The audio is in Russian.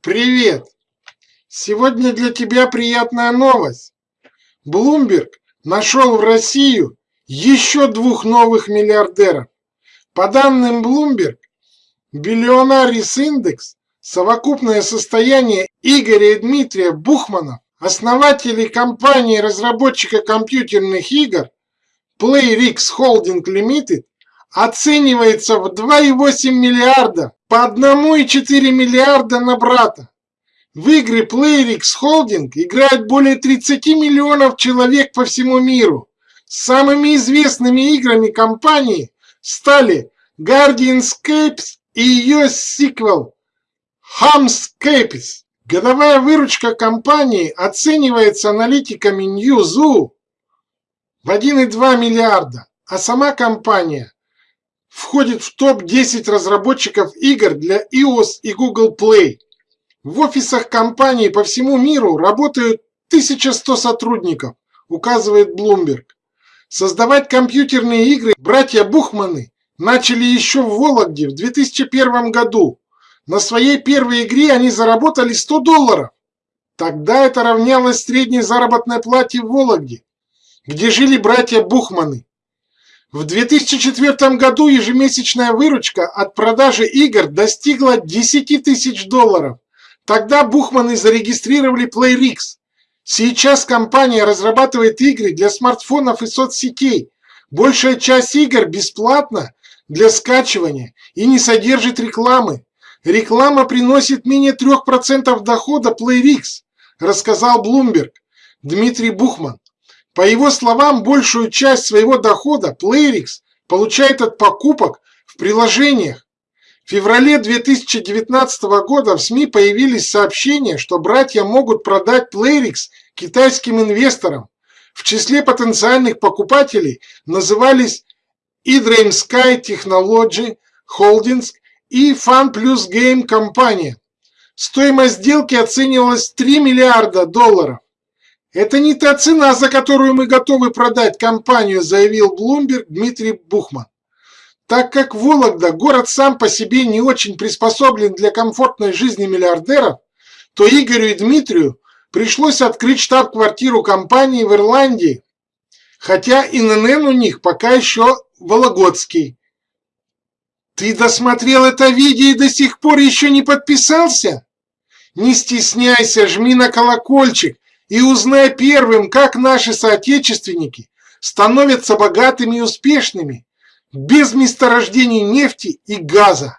Привет! Сегодня для тебя приятная новость. Bloomberg нашел в Россию еще двух новых миллиардеров. По данным Bloomberg, Billionaires Index совокупное состояние Игоря и Дмитрия Бухманов, основателей компании-разработчика компьютерных игр PlayRix Holding Limited, оценивается в 2,8 миллиарда по 1,4 миллиарда на брата. В игры PlayRix Holding играют более 30 миллионов человек по всему миру. Самыми известными играми компании стали Guardianscapes и ее сиквел Hamscapes. Годовая выручка компании оценивается аналитиками Newzoo в 1,2 миллиарда, а сама компания входит в топ-10 разработчиков игр для iOS и Google Play. В офисах компании по всему миру работают 1100 сотрудников, указывает Bloomberg. Создавать компьютерные игры братья Бухманы начали еще в Вологде в 2001 году. На своей первой игре они заработали 100 долларов. Тогда это равнялось средней заработной плате в Вологде, где жили братья Бухманы. В 2004 году ежемесячная выручка от продажи игр достигла 10 тысяч долларов. Тогда Бухманы зарегистрировали PlayRix. Сейчас компания разрабатывает игры для смартфонов и соцсетей. Большая часть игр бесплатна для скачивания и не содержит рекламы. Реклама приносит менее 3% дохода PlayRix, рассказал Bloomberg Дмитрий Бухман. По его словам, большую часть своего дохода PlayRix получает от покупок в приложениях. В феврале 2019 года в СМИ появились сообщения, что братья могут продать PlayRix китайским инвесторам. В числе потенциальных покупателей назывались eDream Sky Technology Holdings и Fun Plus Game компания. Стоимость сделки оценивалась в 3 миллиарда долларов. Это не та цена, за которую мы готовы продать компанию, заявил Bloomberg Дмитрий Бухман. Так как Вологда город сам по себе не очень приспособлен для комфортной жизни миллиардеров, то Игорю и Дмитрию пришлось открыть штаб-квартиру компании в Ирландии, хотя ИНН у них пока еще Вологодский. Ты досмотрел это видео и до сих пор еще не подписался? Не стесняйся, жми на колокольчик и узнай первым, как наши соотечественники становятся богатыми и успешными без месторождений нефти и газа.